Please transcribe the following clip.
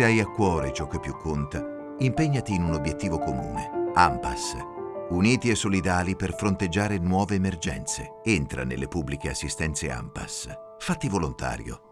Se hai a cuore ciò che più conta, impegnati in un obiettivo comune. AMPAS. Uniti e solidali per fronteggiare nuove emergenze. Entra nelle pubbliche assistenze AMPAS. Fatti volontario.